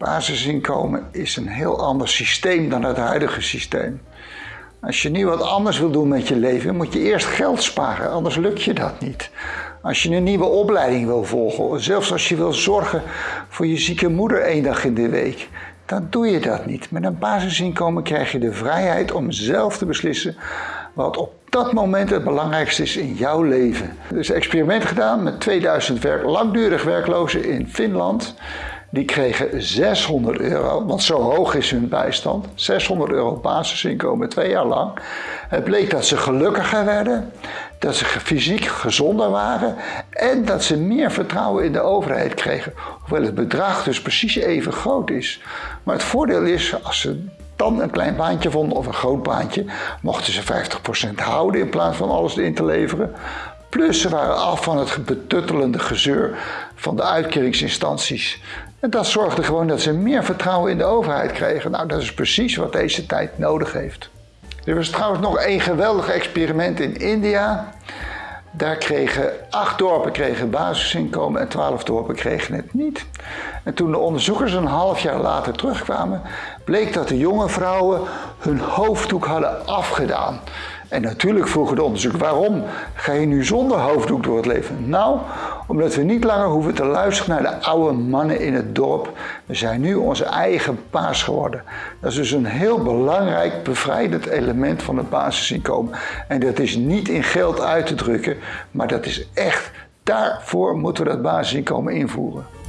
Basisinkomen is een heel ander systeem dan het huidige systeem. Als je nu wat anders wil doen met je leven, moet je eerst geld sparen, anders lukt je dat niet. Als je een nieuwe opleiding wil volgen, zelfs als je wil zorgen voor je zieke moeder één dag in de week, dan doe je dat niet. Met een basisinkomen krijg je de vrijheid om zelf te beslissen wat op dat moment het belangrijkste is in jouw leven. Er is een experiment gedaan met 2000 werk, langdurig werklozen in Finland. Die kregen 600 euro, want zo hoog is hun bijstand. 600 euro basisinkomen twee jaar lang. Het bleek dat ze gelukkiger werden, dat ze fysiek gezonder waren en dat ze meer vertrouwen in de overheid kregen. Hoewel het bedrag dus precies even groot is. Maar het voordeel is, als ze dan een klein baantje vonden of een groot baantje, mochten ze 50% houden in plaats van alles in te leveren. Plus ze waren af van het betuttelende gezeur van de uitkeringsinstanties. En dat zorgde gewoon dat ze meer vertrouwen in de overheid kregen. Nou, dat is precies wat deze tijd nodig heeft. Er was trouwens nog een geweldig experiment in India. Daar kregen acht dorpen kregen basisinkomen en twaalf dorpen kregen het niet. En toen de onderzoekers een half jaar later terugkwamen, bleek dat de jonge vrouwen hun hoofddoek hadden afgedaan. En natuurlijk vroegen de onderzoekers, waarom ga je nu zonder hoofddoek door het leven? Nou, omdat we niet langer hoeven te luisteren naar de oude mannen in het dorp. We zijn nu onze eigen paas geworden. Dat is dus een heel belangrijk bevrijdend element van het basisinkomen. En dat is niet in geld uit te drukken, maar dat is echt, daarvoor moeten we dat basisinkomen invoeren.